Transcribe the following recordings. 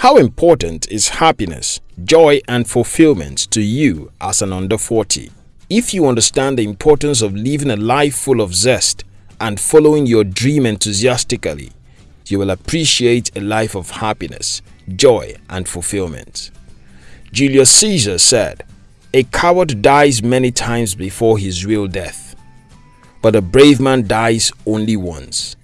How important is happiness, joy and fulfillment to you as an under 40? If you understand the importance of living a life full of zest and following your dream enthusiastically, you will appreciate a life of happiness, joy and fulfillment. Julius Caesar said, A coward dies many times before his real death, but a brave man dies only once.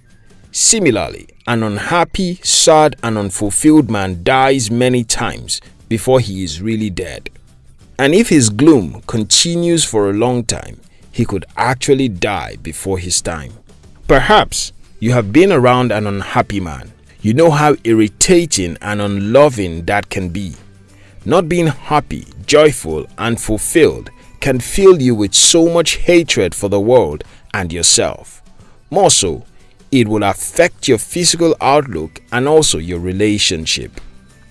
Similarly, an unhappy, sad and unfulfilled man dies many times before he is really dead. And if his gloom continues for a long time, he could actually die before his time. Perhaps you have been around an unhappy man. You know how irritating and unloving that can be. Not being happy, joyful and fulfilled can fill you with so much hatred for the world and yourself. More so, it will affect your physical outlook and also your relationship.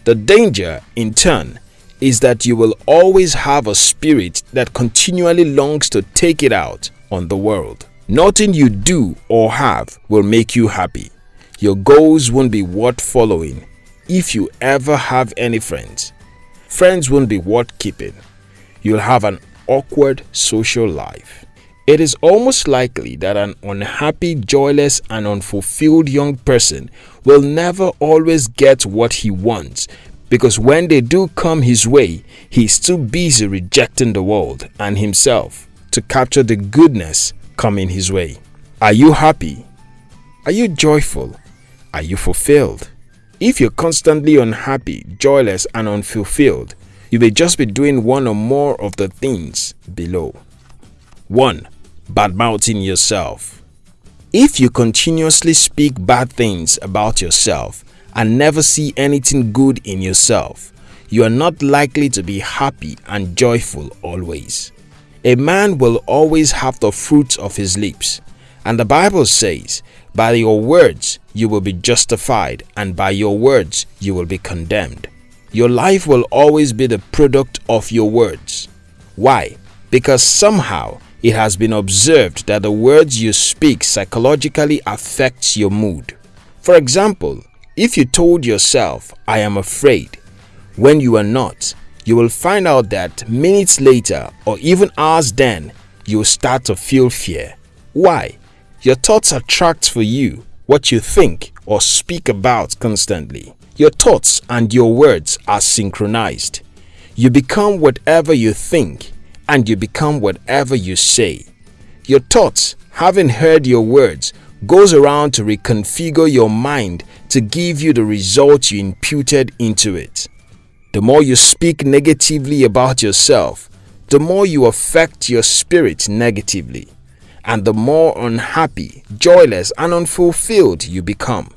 The danger, in turn, is that you will always have a spirit that continually longs to take it out on the world. Nothing you do or have will make you happy. Your goals won't be worth following if you ever have any friends. Friends won't be worth keeping. You'll have an awkward social life. It is almost likely that an unhappy, joyless and unfulfilled young person will never always get what he wants because when they do come his way, he is too busy rejecting the world and himself to capture the goodness coming his way. Are you happy? Are you joyful? Are you fulfilled? If you're constantly unhappy, joyless and unfulfilled, you may just be doing one or more of the things below. 1. Bad-mouthing yourself If you continuously speak bad things about yourself and never see anything good in yourself, you are not likely to be happy and joyful always. A man will always have the fruits of his lips. And the Bible says, by your words you will be justified and by your words you will be condemned. Your life will always be the product of your words. Why? Because somehow it has been observed that the words you speak psychologically affects your mood. For example, if you told yourself, I am afraid, when you are not, you will find out that minutes later or even hours then, you will start to feel fear. Why? Your thoughts attract for you what you think or speak about constantly. Your thoughts and your words are synchronized. You become whatever you think and you become whatever you say. Your thoughts, having heard your words, goes around to reconfigure your mind to give you the result you imputed into it. The more you speak negatively about yourself, the more you affect your spirit negatively, and the more unhappy, joyless, and unfulfilled you become.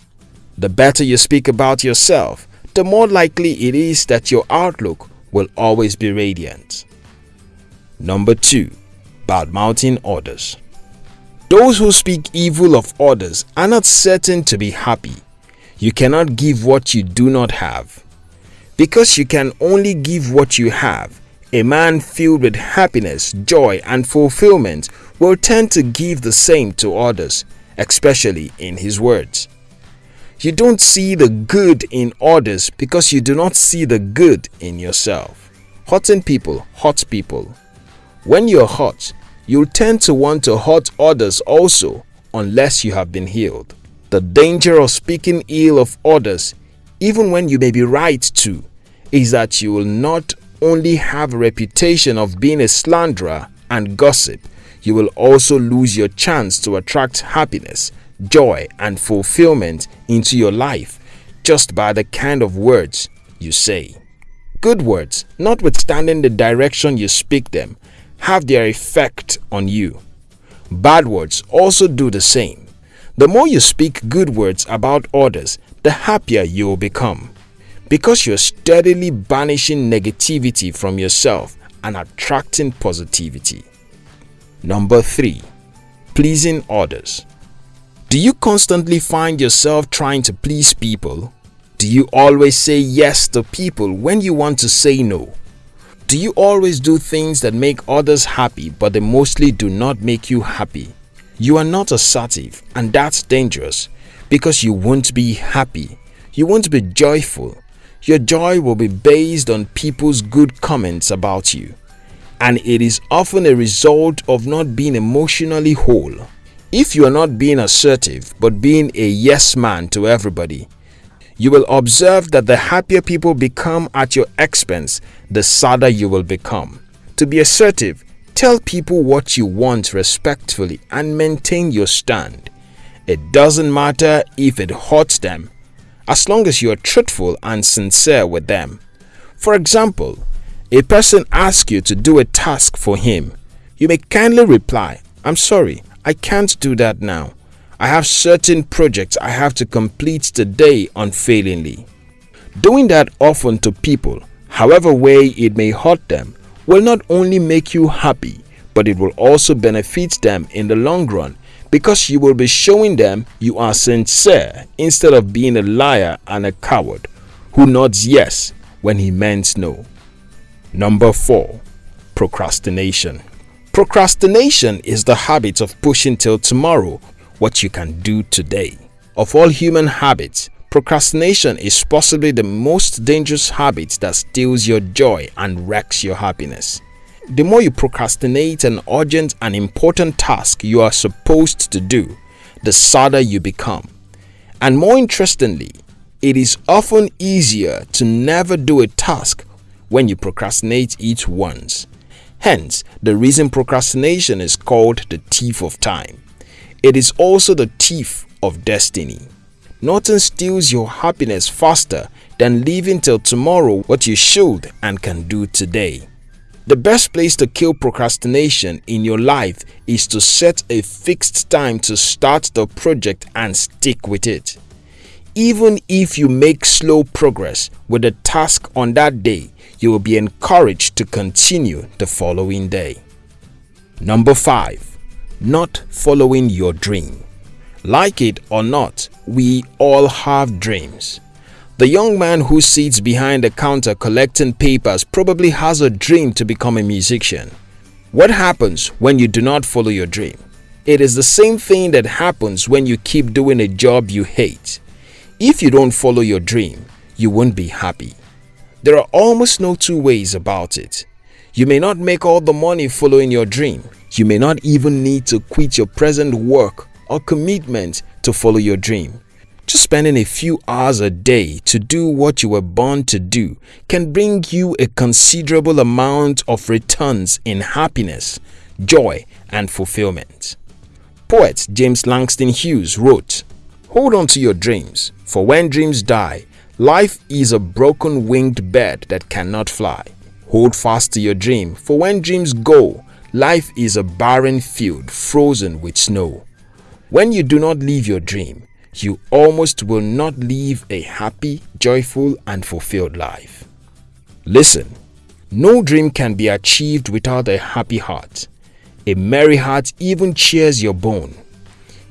The better you speak about yourself, the more likely it is that your outlook will always be radiant. Number 2. Bad-mouthing others Those who speak evil of others are not certain to be happy. You cannot give what you do not have. Because you can only give what you have, a man filled with happiness, joy and fulfillment will tend to give the same to others, especially in his words. You don't see the good in others because you do not see the good in yourself. Hurting people hurt people. When you're hurt, you'll tend to want to hurt others also unless you have been healed. The danger of speaking ill of others, even when you may be right to, is that you will not only have a reputation of being a slanderer and gossip, you will also lose your chance to attract happiness, joy and fulfillment into your life just by the kind of words you say. Good words, notwithstanding the direction you speak them, have their effect on you. Bad words also do the same. The more you speak good words about others, the happier you will become because you're steadily banishing negativity from yourself and attracting positivity. Number 3. Pleasing others Do you constantly find yourself trying to please people? Do you always say yes to people when you want to say no? Do you always do things that make others happy but they mostly do not make you happy? You are not assertive and that's dangerous because you won't be happy. You won't be joyful your joy will be based on people's good comments about you. And it is often a result of not being emotionally whole. If you are not being assertive but being a yes man to everybody, you will observe that the happier people become at your expense, the sadder you will become. To be assertive, tell people what you want respectfully and maintain your stand. It doesn't matter if it hurts them as long as you are truthful and sincere with them. For example, a person asks you to do a task for him. You may kindly reply, I'm sorry, I can't do that now. I have certain projects I have to complete today unfailingly. Doing that often to people, however way it may hurt them, will not only make you happy, but it will also benefit them in the long run because you will be showing them you are sincere instead of being a liar and a coward who nods yes when he meant no. Number 4. Procrastination Procrastination is the habit of pushing till tomorrow what you can do today. Of all human habits, procrastination is possibly the most dangerous habit that steals your joy and wrecks your happiness. The more you procrastinate an urgent and important task you are supposed to do, the sadder you become. And more interestingly, it is often easier to never do a task when you procrastinate it once. Hence, the reason procrastination is called the thief of time. It is also the thief of destiny. Nothing steals your happiness faster than leaving till tomorrow what you should and can do today. The best place to kill procrastination in your life is to set a fixed time to start the project and stick with it. Even if you make slow progress with the task on that day, you will be encouraged to continue the following day. Number 5. Not following your dream. Like it or not, we all have dreams. The young man who sits behind the counter collecting papers probably has a dream to become a musician. What happens when you do not follow your dream? It is the same thing that happens when you keep doing a job you hate. If you don't follow your dream, you won't be happy. There are almost no two ways about it. You may not make all the money following your dream. You may not even need to quit your present work or commitment to follow your dream. Just spending a few hours a day to do what you were born to do can bring you a considerable amount of returns in happiness, joy, and fulfillment. Poet James Langston Hughes wrote, Hold on to your dreams, for when dreams die, life is a broken winged bird that cannot fly. Hold fast to your dream, for when dreams go, life is a barren field frozen with snow. When you do not live your dream, you almost will not live a happy, joyful, and fulfilled life. Listen, no dream can be achieved without a happy heart. A merry heart even cheers your bone.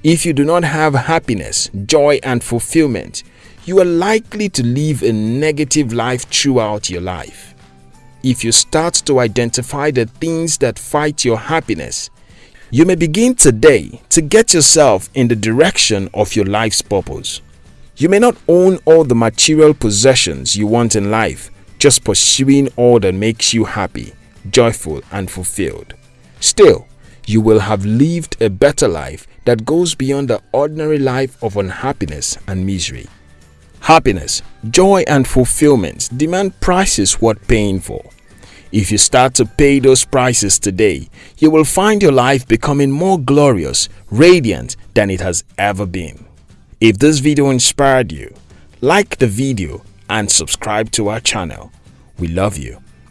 If you do not have happiness, joy, and fulfillment, you are likely to live a negative life throughout your life. If you start to identify the things that fight your happiness, you may begin today to get yourself in the direction of your life's purpose. You may not own all the material possessions you want in life, just pursuing all that makes you happy, joyful and fulfilled. Still, you will have lived a better life that goes beyond the ordinary life of unhappiness and misery. Happiness, joy and fulfillment demand prices worth paying for. If you start to pay those prices today, you will find your life becoming more glorious, radiant than it has ever been. If this video inspired you, like the video and subscribe to our channel. We love you.